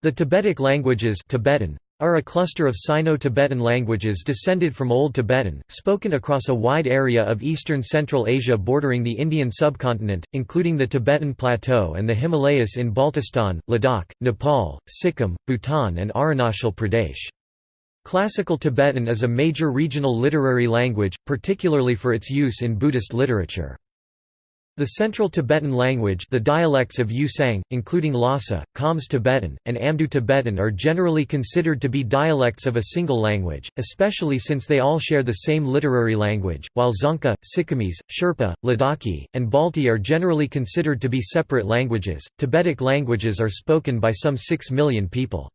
The Tibetic languages Tibetan are a cluster of Sino-Tibetan languages descended from Old Tibetan, spoken across a wide area of eastern Central Asia bordering the Indian subcontinent, including the Tibetan Plateau and the Himalayas in Baltistan, Ladakh, Nepal, Sikkim, Bhutan and Arunachal Pradesh. Classical Tibetan is a major regional literary language, particularly for its use in Buddhist literature. The Central Tibetan language the dialects of Yusang, including Lhasa, Khams Tibetan, and Amdo Tibetan are generally considered to be dialects of a single language, especially since they all share the same literary language, while Dzongkha, Sikkimese, Sherpa, Ladakhi, and Balti are generally considered to be separate languages. Tibetic languages are spoken by some 6 million people.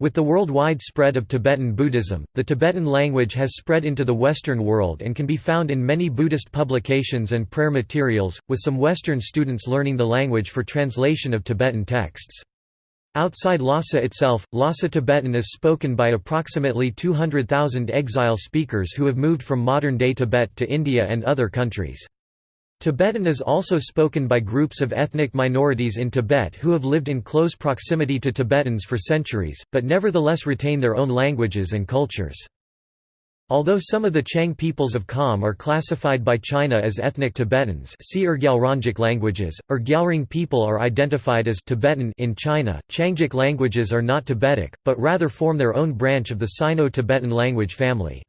With the worldwide spread of Tibetan Buddhism, the Tibetan language has spread into the Western world and can be found in many Buddhist publications and prayer materials, with some Western students learning the language for translation of Tibetan texts. Outside Lhasa itself, Lhasa Tibetan is spoken by approximately 200,000 exile speakers who have moved from modern-day Tibet to India and other countries. Tibetan is also spoken by groups of ethnic minorities in Tibet who have lived in close proximity to Tibetans for centuries, but nevertheless retain their own languages and cultures. Although some of the Qiang peoples of Kham are classified by China as ethnic Tibetans see rGyalrongic languages, Urgyalring people are identified as Tibetan in China, Qiangic languages are not Tibetic, but rather form their own branch of the Sino-Tibetan language family.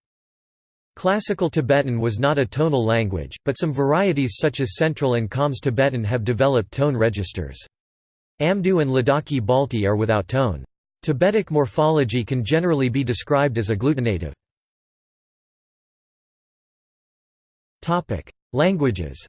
Classical Tibetan was not a tonal language, but some varieties such as Central and Khams Tibetan have developed tone registers. Amdo and Ladakhi Balti are without tone. Tibetic morphology can generally be described as agglutinative. Languages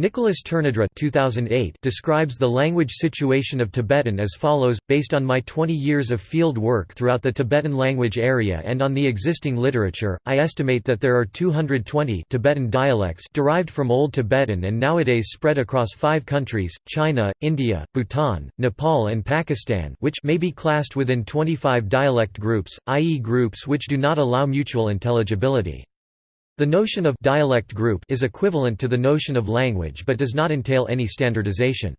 Nicolas Tournadre 2008 describes the language situation of Tibetan as follows, based on my 20 years of field work throughout the Tibetan language area and on the existing literature, I estimate that there are 220 Tibetan dialects derived from Old Tibetan and nowadays spread across five countries, China, India, Bhutan, Nepal and Pakistan which may be classed within 25 dialect groups, i.e. groups which do not allow mutual intelligibility. The notion of dialect group is equivalent to the notion of language but does not entail any standardization.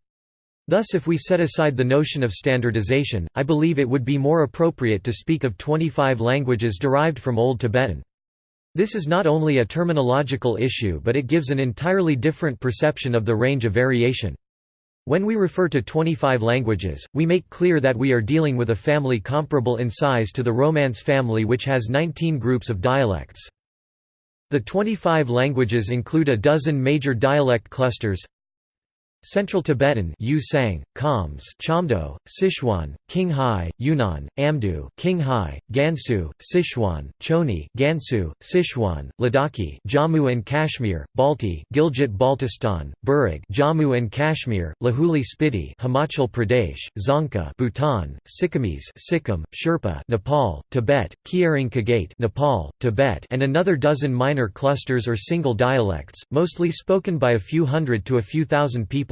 Thus if we set aside the notion of standardization, I believe it would be more appropriate to speak of 25 languages derived from Old Tibetan. This is not only a terminological issue but it gives an entirely different perception of the range of variation. When we refer to 25 languages, we make clear that we are dealing with a family comparable in size to the Romance family which has 19 groups of dialects. The 25 languages include a dozen major dialect clusters Central Tibetan Yusang, Khams, Chamdo, Sichuan, Qinghai, Yunnan, Amdu Qinghai, Gansu, Sichuan, Choni, Gansu, Sichuan, Ladakhi, Jammu and Kashmir, Balti, Gilgit-Baltistan, Burig, Jammu and Kashmir, Lahuli Spiti, Himachal Pradesh, Dzongkha, Bhutan, Sikkimese, Sikkim, Sherpa, Nepal, Tibet, Kyaring Kagate, Nepal, Tibet, and another dozen minor clusters or single dialects, mostly spoken by a few hundred to a few thousand people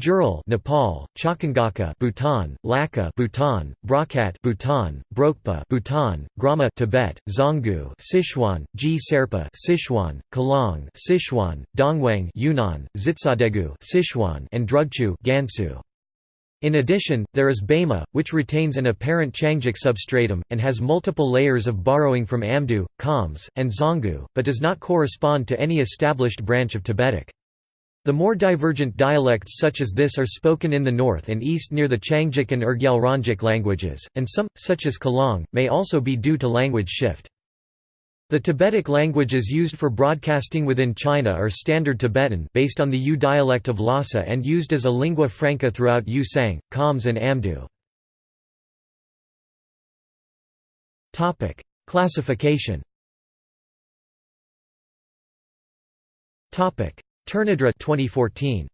Jural Nepal, Chakangaka Bhutan, Laka Bhutan, Brakat Bhutan, Brokpa Bhutan, Grama Tibet, Zonggu Sichuan, G Serpa Sichuan, Kalong Sichuan, Dongwang Yunnan, Zitsadegu Sichuan and Drugchu Gansu. In addition, there is Bema, which retains an apparent Qiangic substratum, and has multiple layers of borrowing from Amdo, Khams, and Zonggu, but does not correspond to any established branch of Tibetic. The more divergent dialects such as this are spoken in the north and east near the Qiangic and rGyalrongic languages, and some, such as Kalong, may also be due to language shift. The Tibetic languages used for broadcasting within China are Standard Tibetan based on the Yu dialect of Lhasa and used as a lingua franca throughout Yusang, Khams and Amdo. Classification Tournadre 2014.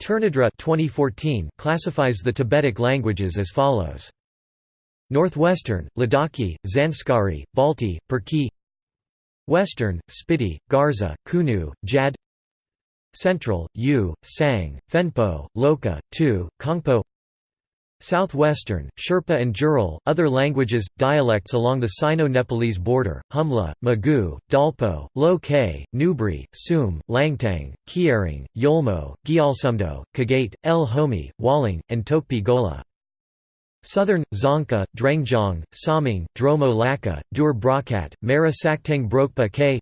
Tournadre 2014 classifies the Tibetic languages as follows. Northwestern, Ladakhi, Zanskari, Balti, Perki Western, Spiti, Garza, Kunu, Jad Central, Yu, Sang, Fenpo, Loka, Tu, Kongpo Southwestern, Sherpa and Jural, other languages, dialects along the Sino-Nepalese border, Humla, Magu, Dalpo, Lo Ke, Nubri, Sum, Langtang, Kiering, Yolmo, Gyalsumdo, Kagate, El Homi, Waling, and Tokpi Gola. Southern, Dzongkha, Drengjong, Saming, Dromo Laka, Dur Brakat, Mara Saktang Brokpa K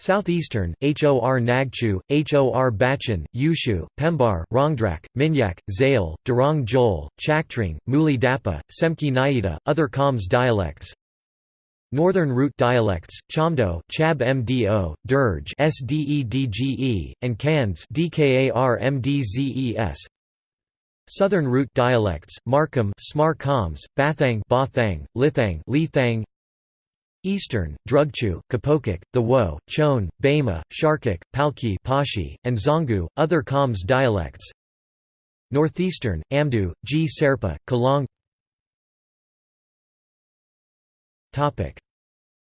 Southeastern, Hor Nagchu, Hor Bachin, Yushu, Pembar, Rongdrak, Minyak, Zail, Durong Jol, Chaktring, Muli Dapa, Semki Naida, other Khams dialects Northern Root dialects, Chamdo, Chab Mdo, Dirge Sdedge, and Kans Dkarmdzes. Southern Root dialects, Markham Smar Khams, Bathang Bathang, Lithang Lithang Eastern, Drugchu, Kapokik, the Wo, Chon, Bama, Sharkik, Palki Pashi, and Zongu, other Khams dialects Northeastern, Amdu, G. Serpa, Kalong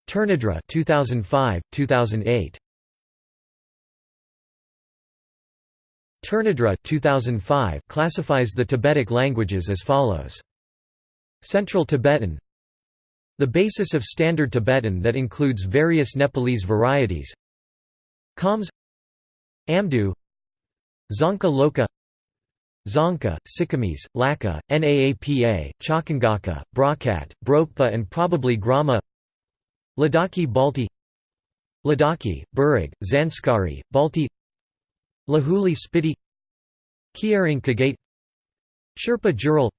Tournadre 2005, 2008. Tournadre 2005 classifies the Tibetic languages as follows. Central Tibetan the basis of Standard Tibetan that includes various Nepalese varieties. Khams Amdu Dzongkha Loka Dzongkha, Sikkimese, Laka, Naapa, Chakangaka, Brakat, Brokpa and probably Grama Ladakhi Balti Ladakhi, Burig, Zanskari, Balti Lahuli Spiti Kiering Kagate Sherpa Jural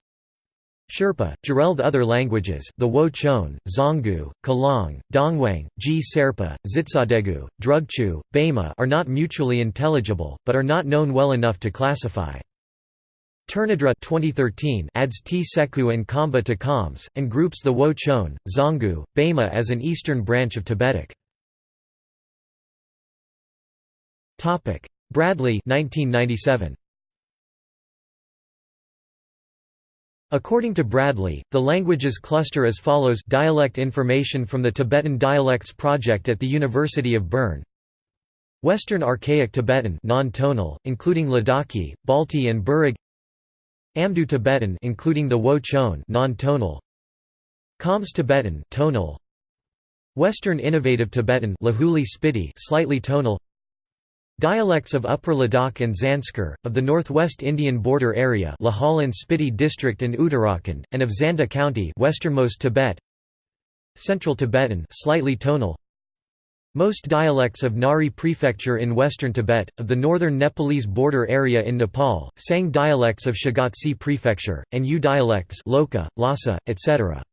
Sherpa, Jurel other languages the Wo Chon, Zongu, Kalong, Dongwang, Ji Serpa, Zitsadegu, Drugchu, Bama are not mutually intelligible, but are not known well enough to classify. Tournadre 2013 adds T Seku and Kamba to Khams, and groups the Wo Chon, Zongu, Bama as an eastern branch of Tibetic. Bradley 1997. According to Bradley, the languages cluster as follows Dialect information from the Tibetan Dialects Project at the University of Bern. Western Archaic Tibetan non-tonal, including Ladakhi, Balti and Burig. Amdu Tibetan including the Wo Chon non-tonal. Khams Tibetan tonal. Western Innovative Tibetan Lahuli Spiti slightly tonal Dialects of Upper Ladakh and Zanskar, of the northwest Indian border area Lahaul and Spiti district and Uttarakhand, and of Zanda County westernmost Tibet Central Tibetan slightly tonal most dialects of Ngari Prefecture in western Tibet, of the northern Nepalese border area in Nepal, Sang dialects of Shigatse Prefecture, and Yu dialects Loka, Lhasa, etc.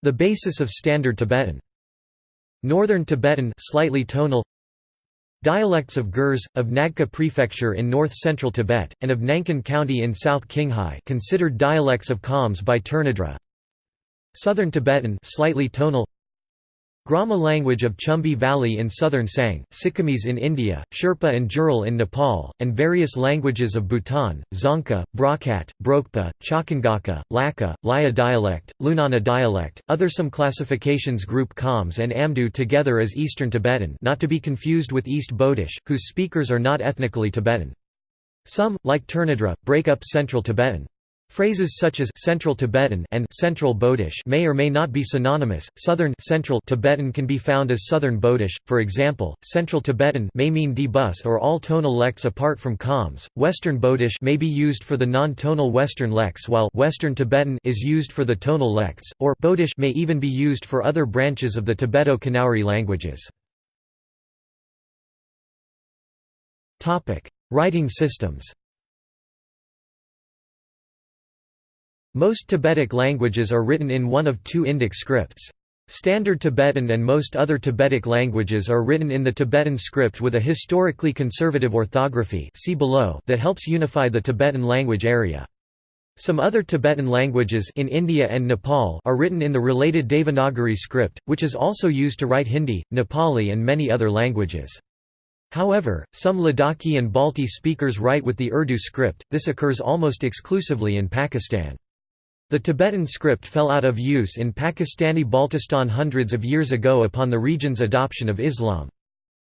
The basis of Standard Tibetan. Northern Tibetan slightly tonal Dialects of Gurs, of Nagka Prefecture in north-central Tibet, and of Nankan County in South Qinghai considered dialects of Khams by Tournadre Southern Tibetan slightly tonal Grama language of Chumbi Valley in southern Sang, Sikkimese in India, Sherpa and Jural in Nepal, and various languages of Bhutan, Dzongkha, Brakat, Brokpa, Chakangaka, Laka, Laya dialect, Lunana dialect. Other some classifications group Khams and Amdo together as Eastern Tibetan, not to be confused with East Bodish, whose speakers are not ethnically Tibetan. Some, like Tournadre, break up Central Tibetan. Phrases such as Central Tibetan and Central Bodish may or may not be synonymous. Southern Central Tibetan can be found as Southern Bodish. For example, Central Tibetan may mean D-bus or all tonal lects apart from Khams. Western Bodish may be used for the non-tonal Western lects while Western Tibetan is used for the tonal lects, or Bodish may even be used for other branches of the Tibeto-Kanauri languages. Topic: Writing systems. Most Tibetic languages are written in one of two Indic scripts. Standard Tibetan and most other Tibetic languages are written in the Tibetan script with a historically conservative orthography see below that helps unify the Tibetan language area. Some other Tibetan languages in India and Nepal are written in the related Devanagari script, which is also used to write Hindi, Nepali and many other languages. However, some Ladakhi and Balti speakers write with the Urdu script, this occurs almost exclusively in Pakistan. The Tibetan script fell out of use in Pakistani Baltistan hundreds of years ago upon the region's adoption of Islam.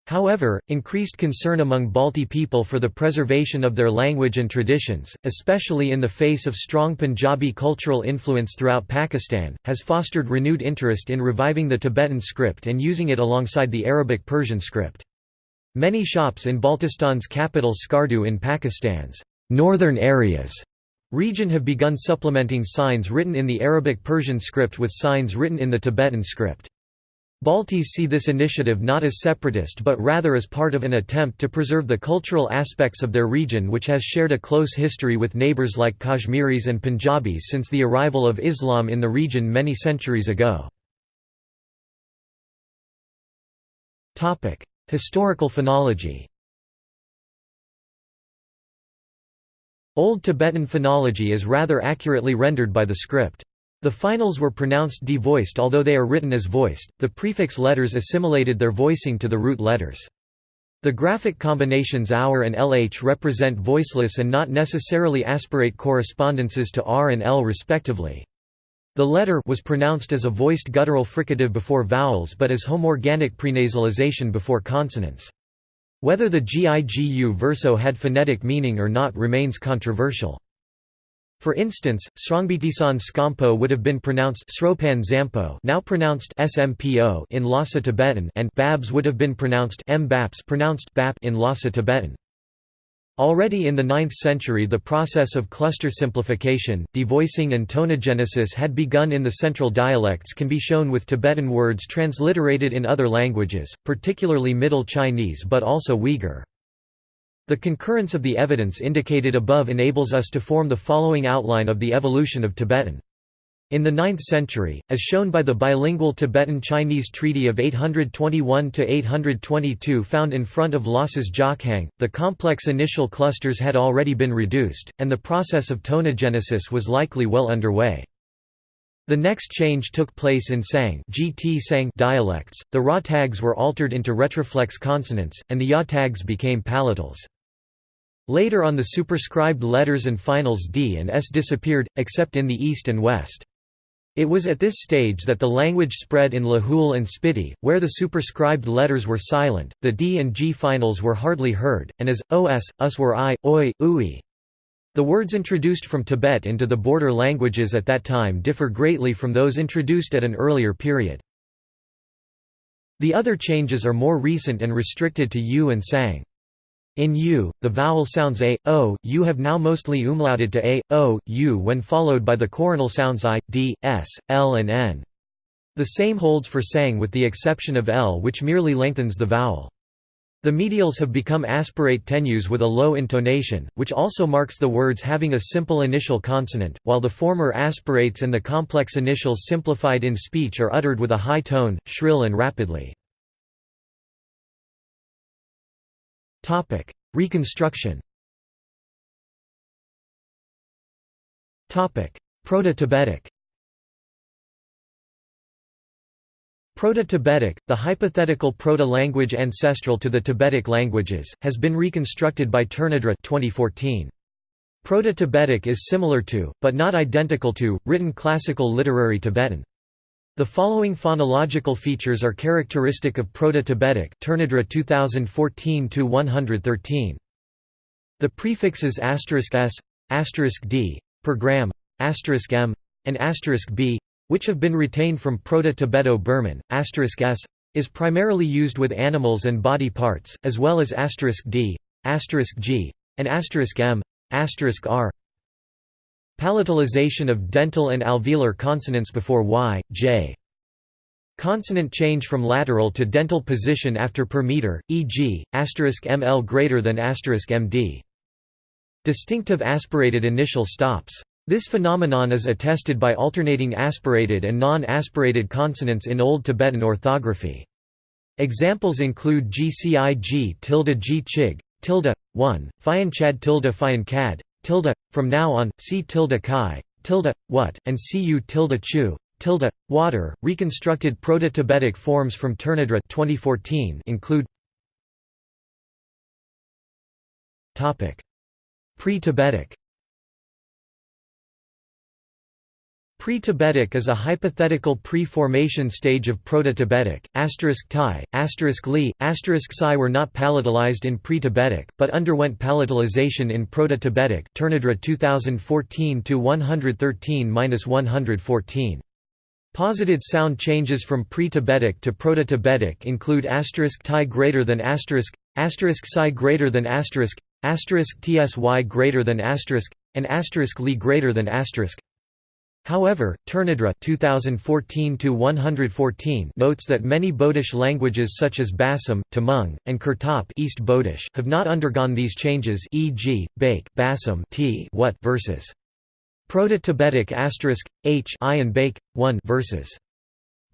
However, increased concern among Balti people for the preservation of their language and traditions, especially in the face of strong Punjabi cultural influence throughout Pakistan, has fostered renewed interest in reviving the Tibetan script and using it alongside the Arabic Persian script. Many shops in Baltistan's capital Skardu in Pakistan's northern areas region have begun supplementing signs written in the Arabic Persian script with signs written in the Tibetan script. Baltis see this initiative not as separatist but rather as part of an attempt to preserve the cultural aspects of their region which has shared a close history with neighbours like Kashmiris and Punjabis since the arrival of Islam in the region many centuries ago. Historical phonology Old Tibetan phonology is rather accurately rendered by the script. The finals were pronounced devoiced although they are written as voiced, the prefix letters assimilated their voicing to the root letters. The graphic combinations our and lh represent voiceless and not necessarily aspirate correspondences to r and l respectively. The letter was pronounced as a voiced guttural fricative before vowels but as homorganic prenasalization before consonants. Whether the gigu verso had phonetic meaning or not remains controversial. For instance, Srongbitisan Skampo would have been pronounced Sropan Zampo now pronounced SMPO in Lhasa Tibetan and Babs would have been pronounced M Baps pronounced Bap in Lhasa Tibetan. Already in the 9th century the process of cluster simplification, devoicing and tonogenesis had begun in the central dialects can be shown with Tibetan words transliterated in other languages, particularly Middle Chinese but also Uyghur. The concurrence of the evidence indicated above enables us to form the following outline of the evolution of Tibetan. In the 9th century, as shown by the bilingual Tibetan-Chinese Treaty of 821–822 found in front of Lhasa's Jokhang, the complex initial clusters had already been reduced, and the process of tonogenesis was likely well underway. The next change took place in Sang, GT Sang dialects, the Ra tags were altered into retroflex consonants, and the Ya tags became palatals. Later on the superscribed letters and finals D and S disappeared, except in the east and west. It was at this stage that the language spread in Lahul and Spiti, where the superscribed letters were silent, the D and G finals were hardly heard, and as, os, us were I, oi, ui. The words introduced from Tibet into the border languages at that time differ greatly from those introduced at an earlier period. The other changes are more recent and restricted to U and Sang. In u, the vowel sounds a, o, u have now mostly umlauted to a, o, u when followed by the coronal sounds i, d, s, l and n. The same holds for sang with the exception of l which merely lengthens the vowel. The medials have become aspirate tenues with a low intonation, which also marks the words having a simple initial consonant, while the former aspirates and the complex initials simplified in speech are uttered with a high tone, shrill and rapidly. Topic: Reconstruction. Topic: Proto-Tibetic. Proto-Tibetic, the hypothetical proto-language ancestral to the Tibetic languages, has been reconstructed by Tournadre 2014. Proto-Tibetic is similar to, but not identical to, written classical literary Tibetan. The following phonological features are characteristic of Proto-Tibetic Tournadre 2014-113. The prefixes s, d, per gram, m, and b, which have been retained from Proto-Tibeto-Burman, s, is primarily used with animals and body parts, as well as d, g, and m, r. Palatalization of dental and alveolar consonants before y, j. Consonant change from lateral to dental position after per meter, e.g., asterisk ml greater than asterisk md. Distinctive aspirated initial stops. This phenomenon is attested by alternating aspirated and non-aspirated consonants in Old Tibetan orthography. Examples include gcig tilde g chig, tilde, 1, chad tilde cad, tilde, from now on, see tilde chi, tilde, what, and cu tilde chu, tilde, water. Reconstructed Proto-Tibetic forms from Tournadre 2014 include Pre-Tibetic Pre-Tibetic is a hypothetical pre-formation stage of Proto-Tibetic. Asterisk Thai, asterisk Li, asterisk Psi were not palatalized in pre-Tibetic, but underwent palatalization in Proto-Tibetic. Tournadre 2014 to 113-114. Posited sound changes from pre-Tibetic to Proto-Tibetic include asterisk Thai greater than asterisk, asterisk Psi greater than asterisk, asterisk Tsy greater than asterisk, and asterisk Li greater than asterisk. However, Tournadre 2014 notes that many Bodish languages such as Basam, Tamang, and Kurtop East Bodish have not undergone these changes e.g., Bake Basam t what versus. Proto-Tibetic asterisk h i and Bake 1 versus.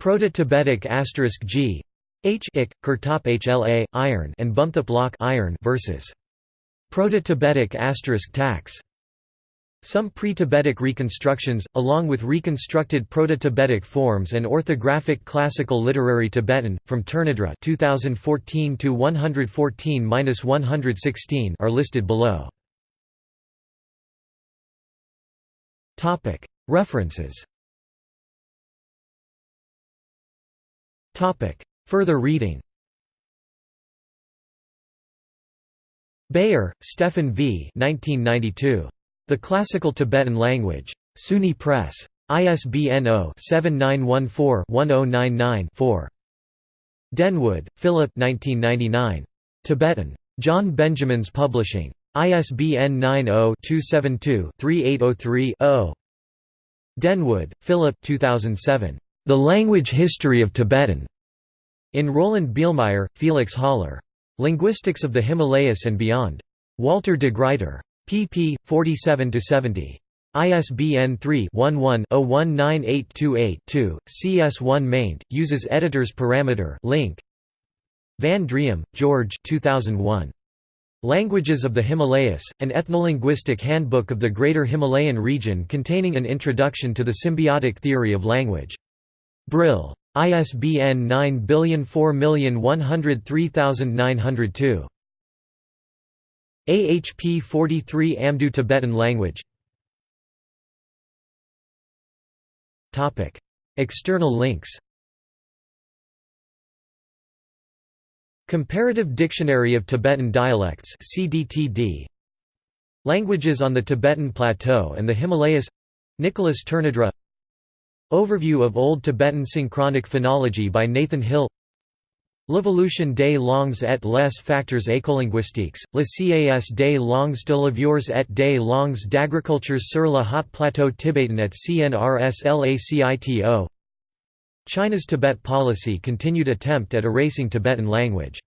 Proto-Tibetic asterisk g h ik Kurtop hla iron and Bumthap lock iron versus. Proto-Tibetic asterisk tax some pre-Tibetic reconstructions, along with reconstructed Proto-Tibetic forms and orthographic classical literary Tibetan, from Tournadre 2014 to 114-116 are listed below. References Further reading Beyer, Stephan V. 1992. The Classical Tibetan Language. SUNY Press. ISBN 0-7914-1099-4. Denwood, Philip Tibetan. John Benjamins Publishing. ISBN 90-272-3803-0. Denwood, Philip 2007. The Language History of Tibetan. In Roland Bielmeier, Felix Haller. Linguistics of the Himalayas and Beyond. Walter de Gruyter pp. 47–70. ISBN 3-11-019828-2, CS1 maint, uses editor's parameter link. Van Driem, George 2001. Languages of the Himalayas, an ethnolinguistic handbook of the Greater Himalayan region containing an introduction to the symbiotic theory of language. Brill. ISBN 9004103902. AHP 43 Amdu Tibetan language. External links. Comparative Dictionary of Tibetan Dialects CDTD Languages on the Tibetan Plateau and the Himalayas. Nicolas Tournadre Overview of Old Tibetan Synchronic Phonology by Nathan Hill L'évolution des langues et les facteurs écolinguistiques, le cas des langues de levures et des langues d'agriculture sur le haut plateau tibetan at CNRS LACITO China's Tibet policy continued attempt at erasing Tibetan language